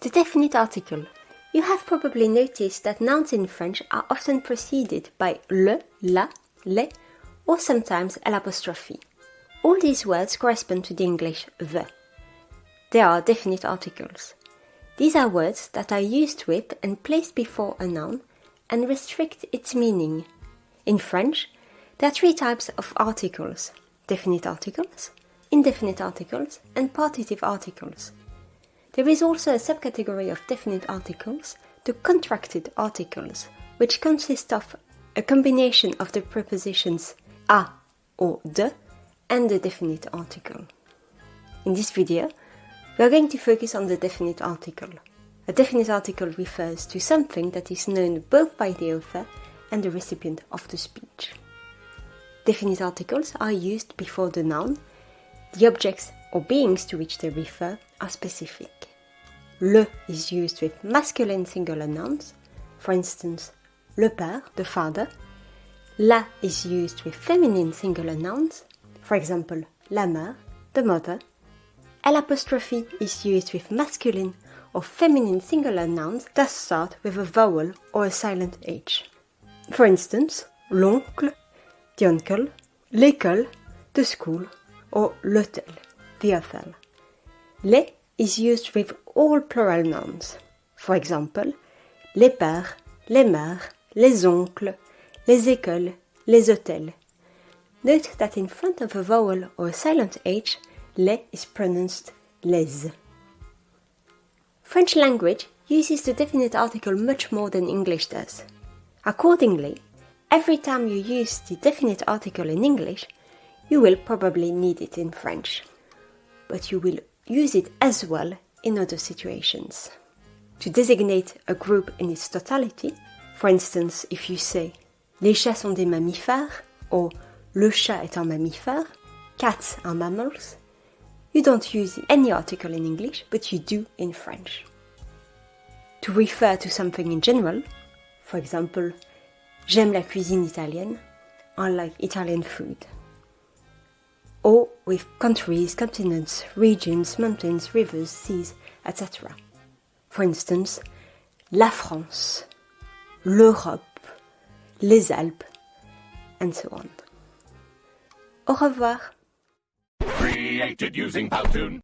The definite article. You have probably noticed that nouns in French are often preceded by le, la, les, or sometimes l'apostrophe. All these words correspond to the English the. They are definite articles. These are words that are used with and placed before a noun and restrict its meaning. In French, there are three types of articles definite articles, indefinite articles, and partitive articles. There is also a subcategory of definite articles, the contracted articles, which consist of a combination of the prepositions a or de and the definite article. In this video, we are going to focus on the definite article. A definite article refers to something that is known both by the author and the recipient of the speech. Definite articles are used before the noun. The objects or beings to which they refer are specific. Le is used with masculine singular nouns, for instance, le père, the father. La is used with feminine singular nouns, for example, la mère, the mother. L'apostrophe is used with masculine or feminine singular nouns that start with a vowel or a silent H. For instance, l'oncle, the uncle, l'école, the school, or l'hôtel, the hotel. Les is used with all plural nouns. For example, les pères, les mères, les oncles, les écoles, les hôtels. Note that in front of a vowel or a silent H, les is pronounced les. French language uses the definite article much more than English does. Accordingly, every time you use the definite article in English, you will probably need it in French. But you will use it as well in other situations. To designate a group in its totality, for instance, if you say les chats sont des mammifères or le chat est un mammifère, cats are mammals, you don't use any article in English, but you do in French. To refer to something in general, for example, j'aime la cuisine italienne, I like Italian food. Or with countries, continents, regions, mountains, rivers, seas, etc. For instance, la France, l'Europe, les Alpes, and so on. Au revoir. Created using Powtoon.